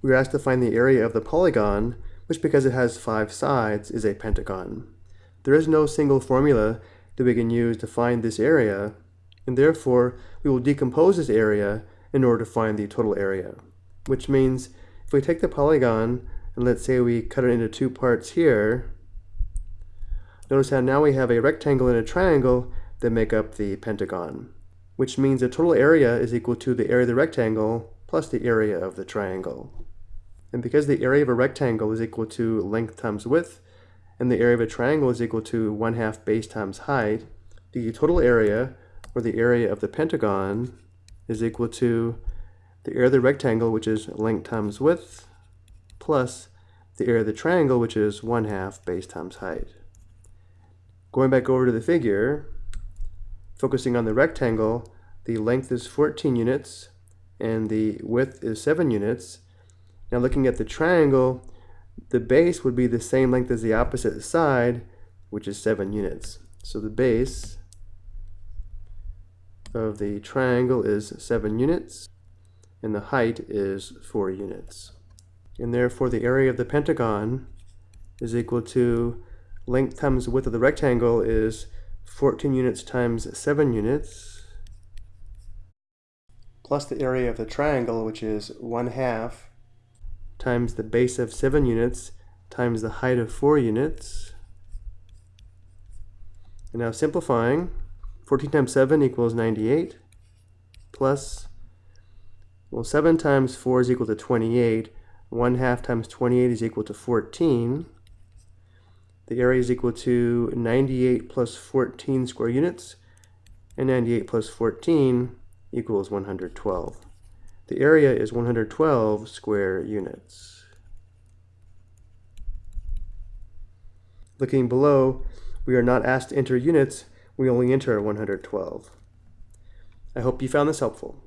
we are asked to find the area of the polygon, which because it has five sides is a pentagon. There is no single formula that we can use to find this area, and therefore we will decompose this area in order to find the total area. Which means if we take the polygon and let's say we cut it into two parts here, notice how now we have a rectangle and a triangle that make up the pentagon, which means the total area is equal to the area of the rectangle plus the area of the triangle. And because the area of a rectangle is equal to length times width, and the area of a triangle is equal to 1 half base times height, the total area, or the area of the pentagon, is equal to the area of the rectangle, which is length times width, plus the area of the triangle, which is 1 half base times height. Going back over to the figure, focusing on the rectangle, the length is 14 units, and the width is 7 units. Now looking at the triangle, the base would be the same length as the opposite side, which is 7 units. So the base of the triangle is 7 units, and the height is 4 units. And therefore the area of the pentagon is equal to length times width of the rectangle is 14 units times 7 units, plus the area of the triangle, which is 1 half, times the base of 7 units, times the height of 4 units. And now simplifying, 14 times 7 equals 98, plus, well, 7 times 4 is equal to 28. 1 half times 28 is equal to 14. The area is equal to 98 plus 14 square units, and 98 plus 14 equals 112. The area is 112 square units. Looking below, we are not asked to enter units, we only enter 112. I hope you found this helpful.